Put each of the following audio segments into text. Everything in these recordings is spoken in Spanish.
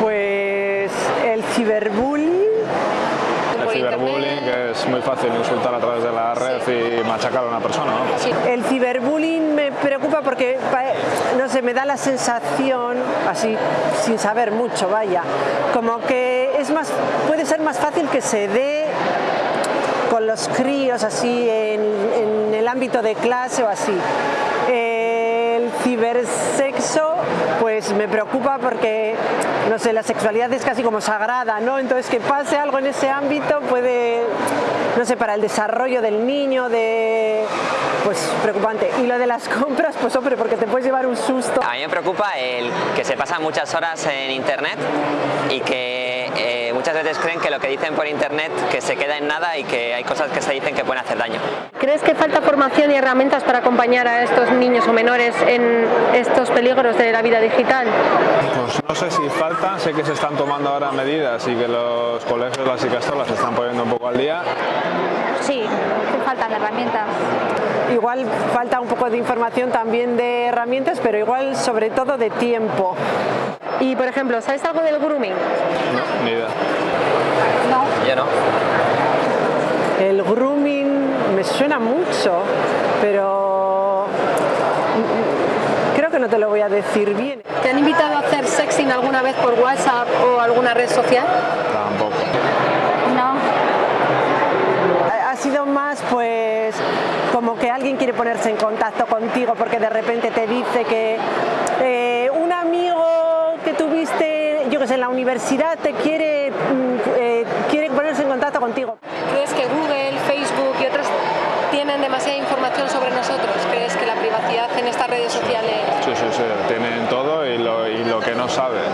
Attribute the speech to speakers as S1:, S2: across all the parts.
S1: Pues el ciberbullying. El ciberbullying, que es muy fácil insultar a través de la red y machacar a una persona, ¿no?
S2: El ciberbullying me preocupa porque, eh, no sé, me da la sensación, así, sin saber mucho, vaya, como que es más, puede ser más fácil que se dé con los críos así en, el ámbito de clase o así. Eh, cibersexo pues me preocupa porque, no sé, la sexualidad es casi como sagrada, ¿no? Entonces que pase algo en ese ámbito puede, no sé, para el desarrollo del niño, de pues preocupante. Y lo de las compras, pues hombre, porque te puedes llevar un susto.
S3: A mí me preocupa el que se pasan muchas horas en internet y que eh, muchas veces creen que lo que dicen por internet que se queda en nada y que hay cosas que se dicen que pueden hacer daño.
S4: ¿Crees que falta formación y herramientas para acompañar a estos niños o menores en estos peligros de la vida digital?
S1: Pues no sé si falta, sé que se están tomando ahora medidas y que los colegios, las icastolas se están poniendo un poco al día.
S5: Sí, faltan herramientas.
S2: Igual falta un poco de información también de herramientas, pero igual sobre todo de tiempo.
S4: Y por ejemplo, ¿sabes algo del grooming?
S1: No, ni idea.
S5: No.
S2: El grooming me suena mucho, pero creo que no te lo voy a decir bien.
S4: ¿Te han invitado a hacer sexting alguna vez por WhatsApp o alguna red social?
S1: Tampoco.
S5: No.
S2: Ha sido más pues como que alguien quiere ponerse en contacto contigo porque de repente te dice que eh, un amigo tuviste, yo que sé, en la universidad te quiere, mm, eh, quiere ponerse en contacto contigo.
S4: ¿Crees que Google, Facebook y otras tienen demasiada información sobre nosotros? ¿Crees que la privacidad en estas redes sociales...
S1: Sí, sí, sí, tienen todo y lo, y lo que no sabes.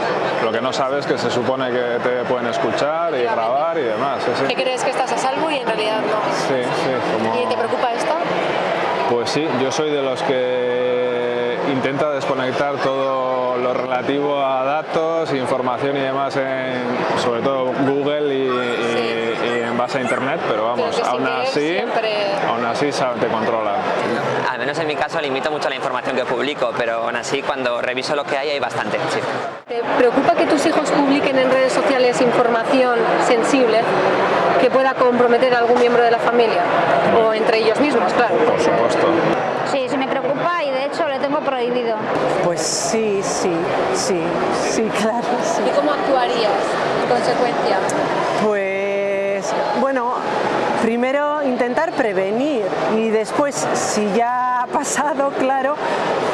S1: Lo que no sabes que se supone que te pueden escuchar y grabar y demás. sí, sí.
S4: ¿Qué crees que estás a salvo y en realidad no?
S1: Sí, sí, como...
S4: ¿Y te preocupa esto?
S1: Pues sí, yo soy de los que intenta desconectar todo lo relativo a datos, información y demás, en, sobre todo Google y, y- base a Internet, pero vamos,
S4: Pero
S1: aún así,
S4: siempre-
S1: aún así te controla.
S3: Al menos en mi caso limito mucho la información que publico, pero aún así cuando reviso lo que hay hay bastante. sí.
S4: ¿Te preocupa que tus hijos publiquen en redes sociales información sensible que pueda comprometer a algún miembro de la familia? O entre ellos mismos, claro.
S1: Por supuesto.
S5: Sí, sí me preocupa y de hecho lo tengo prohibido.
S2: Pues sí, sí, sí, sí, claro, sí.
S4: ¿Y cómo actuarías en consecuencia?
S2: Pues bueno, primero intentar prevenir y después, si ya ha pasado, claro,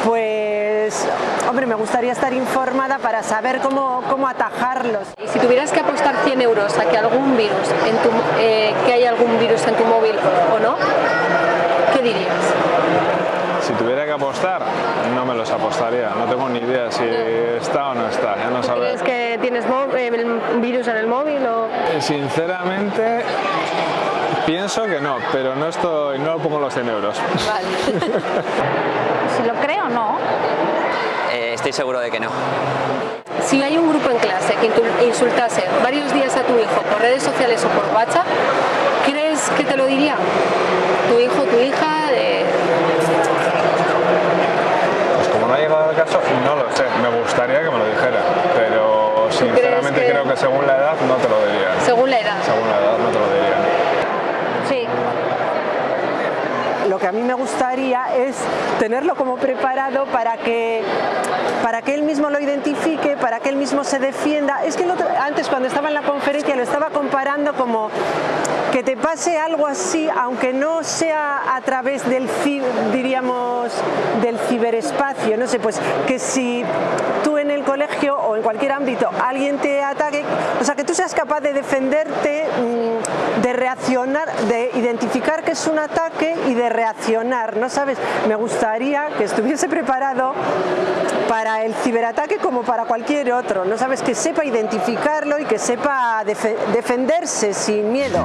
S2: pues hombre, me gustaría estar informada para saber cómo, cómo atajarlos.
S4: Y si tuvieras que apostar 100 euros a que algún virus, en tu, eh, que hay algún virus en tu móvil o no, ¿qué dirías?
S1: Si tuviera que apostar, no me los apostaría. No tengo ni idea si está o no está. Ya no saber.
S4: ¿Crees que tienes eh, el virus en el móvil o...?
S1: Sinceramente, pienso que no, pero no estoy, no pongo los 100 euros.
S5: Si lo creo, no.
S3: Eh, estoy seguro de que no.
S4: Si hay un grupo en clase que insultase varios días a tu hijo por redes sociales o por WhatsApp, ¿crees que te lo diría? Tu hijo, tu hija, de-
S1: Pues como no ha llegado el caso, no lo sé. Me gustaría que me lo dijera, pero sinceramente
S4: que-
S1: creo que según la edad no te lo diría.
S4: según la edad.
S1: Según la edad no te lo diría.
S5: Sí.
S2: Lo que a mí me gustaría es tenerlo como preparado para que, para que él mismo lo identifique, para que él mismo se defienda. Es que antes cuando estaba en la conferencia lo estaba comparando como que te pase algo así, aunque no sea a través del, diríamos, del ciberespacio, no sé, pues que si tú colegio o en cualquier ámbito alguien te ataque, o sea, que tú seas capaz de defenderte, mm, de reaccionar, de identificar que es un ataque y de reaccionar, ¿no sabes? Me gustaría que estuviese preparado para el ciberataque como para cualquier otro, ¿no sabes? Que sepa identificarlo y que sepa defe- defenderse sin miedo.